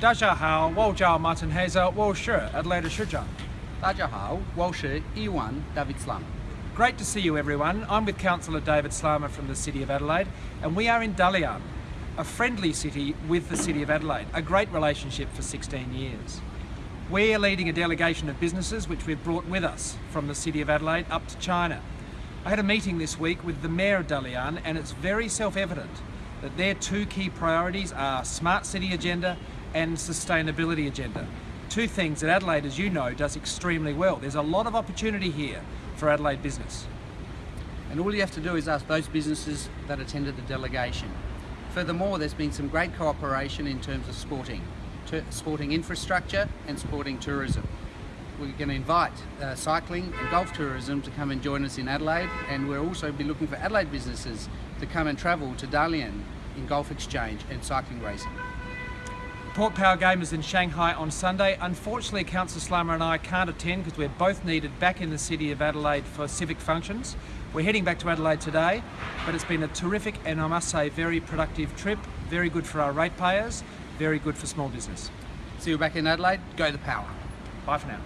大家好，我叫 Martin Hazer，我是 Adelaide 市长。大家好，我是伊万 David Slam. Great to see you everyone. I'm with Councillor David Slammer from the City of Adelaide and we are in Dalian, a friendly city with the City of Adelaide, a great relationship for 16 years. We're leading a delegation of businesses which we've brought with us from the City of Adelaide up to China. I had a meeting this week with the Mayor of Dalian and it's very self-evident that their two key priorities are smart city agenda and sustainability agenda. Two things that Adelaide, as you know, does extremely well. There's a lot of opportunity here for Adelaide business. And all you have to do is ask those businesses that attended the delegation. Furthermore, there's been some great cooperation in terms of sporting, sporting infrastructure and sporting tourism. We're going to invite uh, cycling and golf tourism to come and join us in Adelaide and we'll also be looking for Adelaide businesses to come and travel to Dalian in golf exchange and cycling racing. Port Power Game is in Shanghai on Sunday. Unfortunately, Councillor Slama and I can't attend because we're both needed back in the city of Adelaide for civic functions. We're heading back to Adelaide today, but it's been a terrific and I must say very productive trip, very good for our ratepayers, very good for small business. See you back in Adelaide. Go the power. Bye for now.